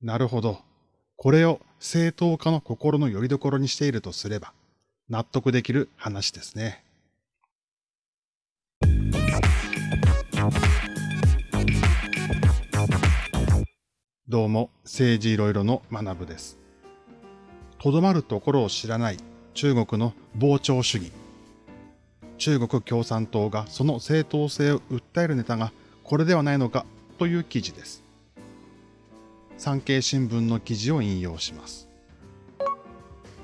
なるほど。これを正当化の心の拠り所にしているとすれば、納得できる話ですね。どうも、政治いろいろの学部です。とどまるところを知らない中国の膨張主義。中国共産党がその正当性を訴えるネタがこれではないのかという記事です。産経新聞の記事を引用します。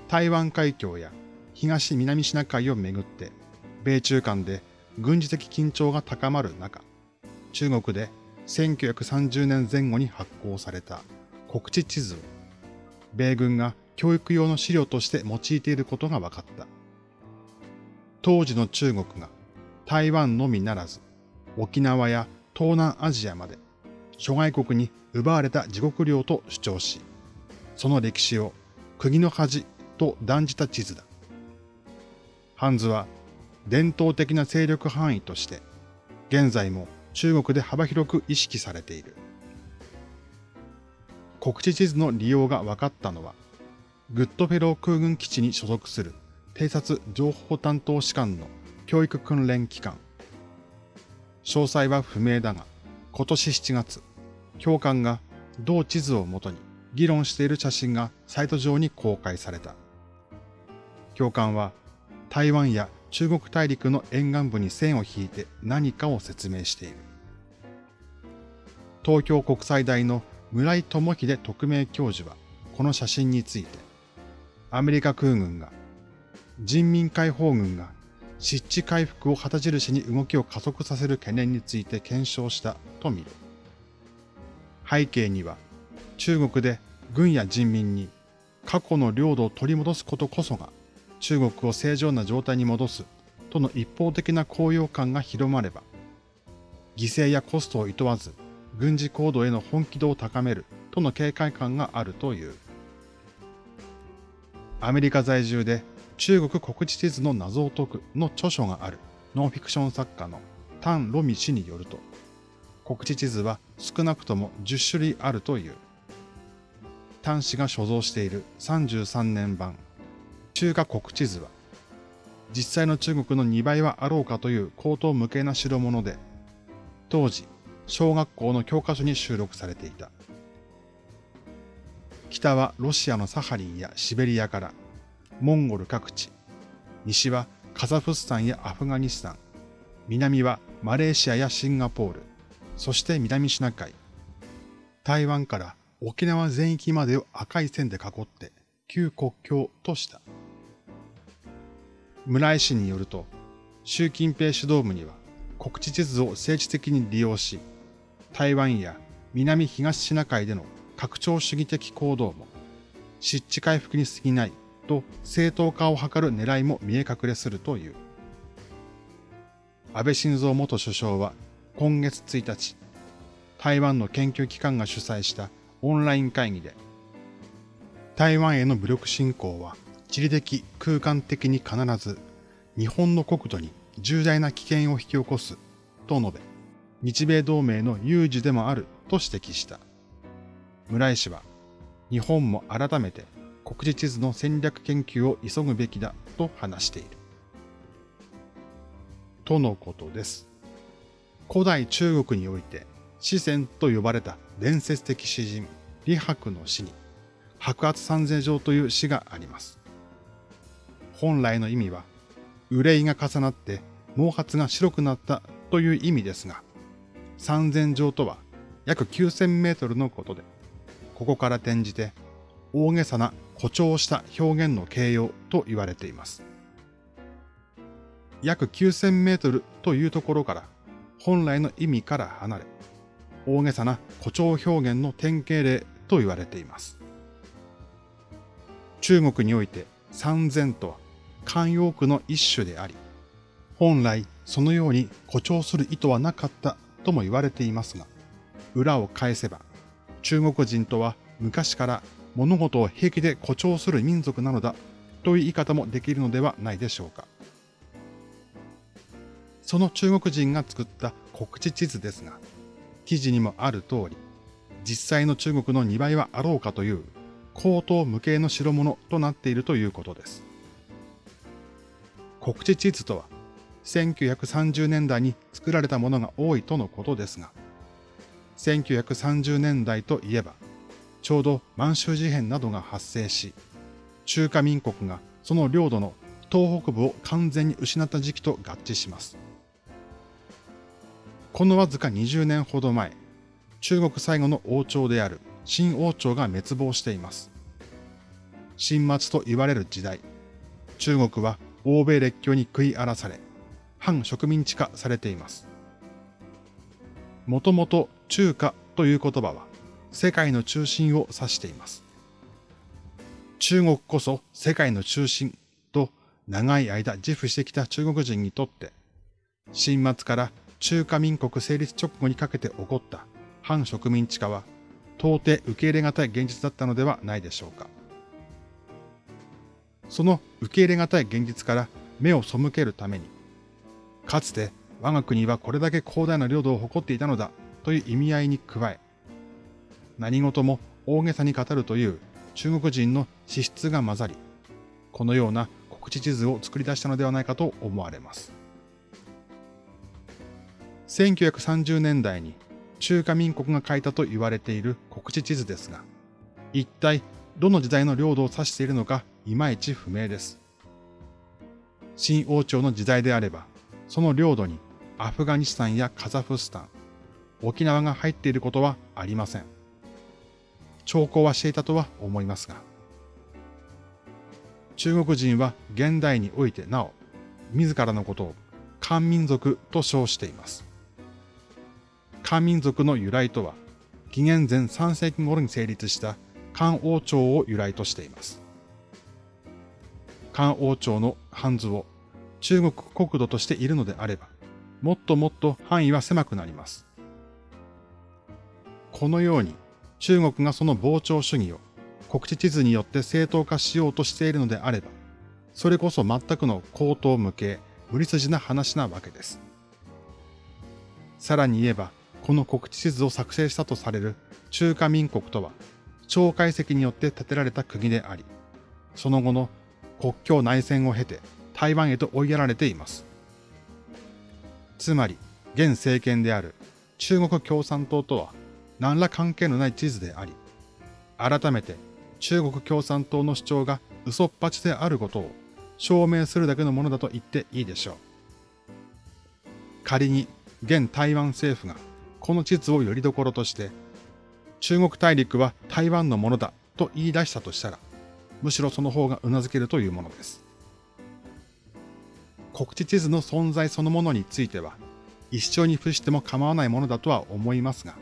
台湾海峡や東南シナ海をめぐって、米中間で軍事的緊張が高まる中、中国で1930年前後に発行された国地地図を、米軍が教育用の資料として用いていることが分かった。当時の中国が台湾のみならず、沖縄や東南アジアまで諸外国に奪われた自国領と主張し、その歴史を釘の恥と断じた地図だ。ハンズは伝統的な勢力範囲として、現在も中国で幅広く意識されている。国地地図の利用が分かったのは、グッドフェロー空軍基地に所属する偵察情報担当士官の教育訓練機関。詳細は不明だが、今年7月、教官が同地図をもとに議論している写真がサイト上に公開された。教官は台湾や中国大陸の沿岸部に線を引いて何かを説明している。東京国際大の村井智秀特命教授はこの写真について、アメリカ空軍が人民解放軍が湿地回復を旗印に動きを加速させる懸念について検証したと見る。背景には中国で軍や人民に過去の領土を取り戻すことこそが中国を正常な状態に戻すとの一方的な高揚感が広まれば、犠牲やコストを厭わず軍事行動への本気度を高めるとの警戒感があるという。アメリカ在住で中国国地地図の謎を解くの著書があるノンフィクション作家のタン・ロミ氏によると、国地地図は少なくとも10種類あるという。タン氏が所蔵している33年版中華国地図は、実際の中国の2倍はあろうかという高等無形な代物で、当時、小学校の教科書に収録されていた。北はロシアのサハリンやシベリアから、モンゴル各地、西はカザフスタンやアフガニスタン、南はマレーシアやシンガポール、そして南シナ海、台湾から沖縄全域までを赤い線で囲って旧国境とした。村井氏によると、習近平指導部には国地地図を政治的に利用し、台湾や南東シナ海での拡張主義的行動も湿地回復に過ぎないと正当化を図る狙いも見え隠れするという。安倍晋三元首相は今月1日、台湾の研究機関が主催したオンライン会議で、台湾への武力侵攻は地理的、空間的に必ず日本の国土に重大な危険を引き起こすと述べ、日米同盟の有事でもあると指摘した。村井氏は、日本も改めて国事地図の戦略研究を急ぐべきだと話している。とのことです。古代中国において、四川と呼ばれた伝説的詩人、李白の詩に、白髪三世状という詩があります。本来の意味は、憂いが重なって毛髪が白くなったという意味ですが、三千丈とは約9000メートルのことで、ここから転じて大げさな誇張した表現の形容と言われています。約9000メートルというところから本来の意味から離れ、大げさな誇張表現の典型例と言われています。中国において三千とは慣用句の一種であり、本来そのように誇張する意図はなかったとも言われていますが、裏を返せば、中国人とは昔から物事を平気で誇張する民族なのだという言い方もできるのではないでしょうか。その中国人が作った国地地図ですが、記事にもある通り、実際の中国の2倍はあろうかという高等無形の代物となっているということです。国地地図とは、1930年代に作られたものが多いとのことですが、1930年代といえば、ちょうど満州事変などが発生し、中華民国がその領土の東北部を完全に失った時期と合致します。このわずか20年ほど前、中国最後の王朝である新王朝が滅亡しています。新末と言われる時代、中国は欧米列強に食い荒らされ、反植民地化されています。もともと中華という言葉は世界の中心を指しています。中国こそ世界の中心と長い間自負してきた中国人にとって、新末から中華民国成立直後にかけて起こった反植民地化は到底受け入れがたい現実だったのではないでしょうか。その受け入れがたい現実から目を背けるために、かつて我が国はこれだけ広大な領土を誇っていたのだという意味合いに加え、何事も大げさに語るという中国人の資質が混ざり、このような国地地図を作り出したのではないかと思われます。1930年代に中華民国が書いたと言われている国地地図ですが、一体どの時代の領土を指しているのかいまいち不明です。新王朝の時代であれば、その領土にアフガニスタンやカザフスタン、沖縄が入っていることはありません。兆候はしていたとは思いますが、中国人は現代においてなお、自らのことを漢民族と称しています。漢民族の由来とは、紀元前3世紀頃に成立した漢王朝を由来としています。漢王朝の漢図を中国国土としているのであれば、もっともっと範囲は狭くなります。このように中国がその膨張主義を国地地図によって正当化しようとしているのであれば、それこそ全くの口頭無形、無理筋な話なわけです。さらに言えば、この国地地図を作成したとされる中華民国とは、蒋介石によって建てられた国であり、その後の国境内戦を経て台湾へと追いやられています。つまり、現政権である中国共産党とは何ら関係のない地図であり、改めて中国共産党の主張が嘘っぱちであることを証明するだけのものだと言っていいでしょう。仮に現台湾政府がこの地図をよりどころとして、中国大陸は台湾のものだと言い出したとしたら、むしろその方が頷けるというものです。国地地図の存在そのものについては、一生に付しても構わないものだとは思いますが、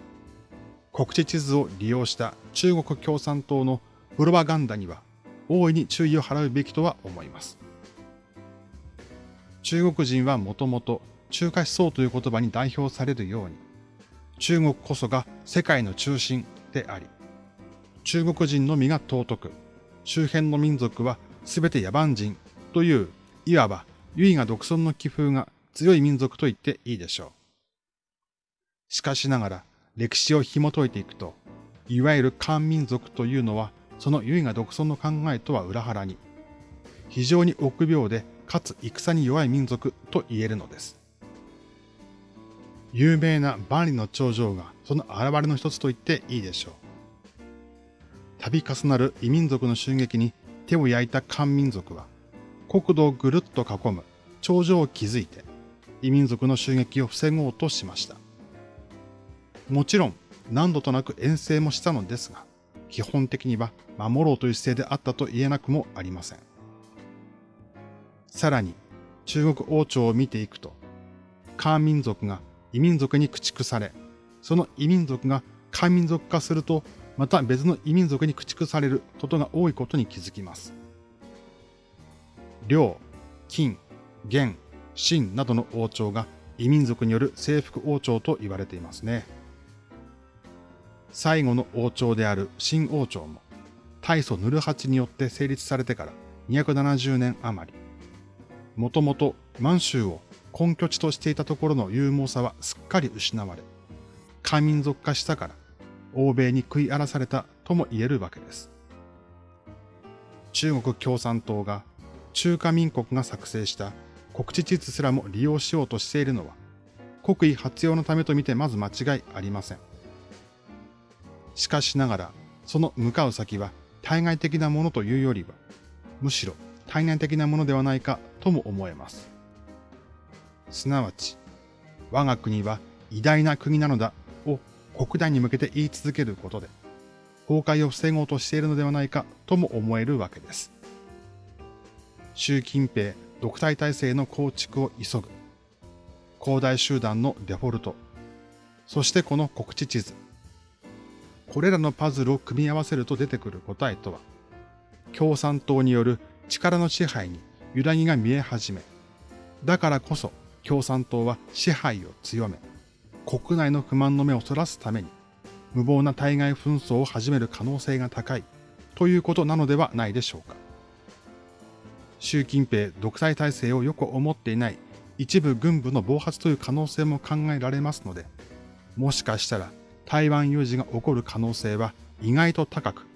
国地地図を利用した中国共産党のプロパガンダには大いに注意を払うべきとは思います。中国人はもともと中華思想という言葉に代表されるように、中国こそが世界の中心であり、中国人のみが尊く、周辺の民族は全て野蛮人という、いわば唯我独尊の気風が強い民族と言っていいでしょう。しかしながら歴史を紐解いていくと、いわゆる漢民族というのはその唯我独尊の考えとは裏腹に、非常に臆病でかつ戦に弱い民族と言えるのです。有名な万里の長城がその現れの一つと言っていいでしょう。度重なる異民族の襲撃に手を焼いた漢民族は、国土をぐるっと囲む長城を築いて、異民族の襲撃を防ごうとしました。もちろん何度となく遠征もしたのですが、基本的には守ろうという姿勢であったと言えなくもありません。さらに、中国王朝を見ていくと、漢民族が異民族に駆逐され、その異民族が漢民族化すると、また別の異民族に駆逐されることが多いことに気づきます。梁、金、元、秦などの王朝が異民族による征服王朝と言われていますね。最後の王朝である新王朝も、大祖ヌルハチによって成立されてから270年余り、もともと満州を根拠地としていたところの勇猛さはすっかり失われ、漢民族化したから、欧米に食い荒らされたとも言えるわけです。中国共産党が中華民国が作成した国地地図すらも利用しようとしているのは国威発揚のためとみてまず間違いありません。しかしながら、その向かう先は対外的なものというよりは、むしろ対内的なものではないかとも思えます。すなわち、我が国は偉大な国なのだを国内に向けて言い続けることで、崩壊を防ごうとしているのではないかとも思えるわけです。習近平独裁体制の構築を急ぐ。広大集団のデフォルト。そしてこの国地地図。これらのパズルを組み合わせると出てくる答えとは、共産党による力の支配に揺らぎが見え始め、だからこそ共産党は支配を強め、国内の不満の目をそらすために、無謀な対外紛争を始める可能性が高いということなのではないでしょうか。習近平独裁体制をよく思っていない一部軍部の暴発という可能性も考えられますので、もしかしたら台湾有事が起こる可能性は意外と高く、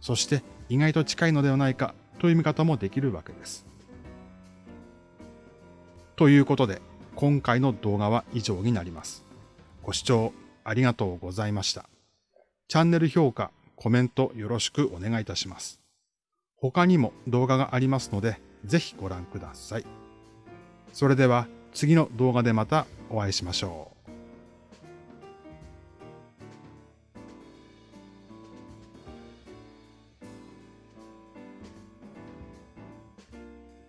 そして意外と近いのではないかという見方もできるわけです。ということで、今回の動画は以上になります。ご視聴ありがとうございました。チャンネル評価、コメントよろしくお願いいたします。他にも動画がありますので、ぜひご覧ください。それでは次の動画でまたお会いしましょう。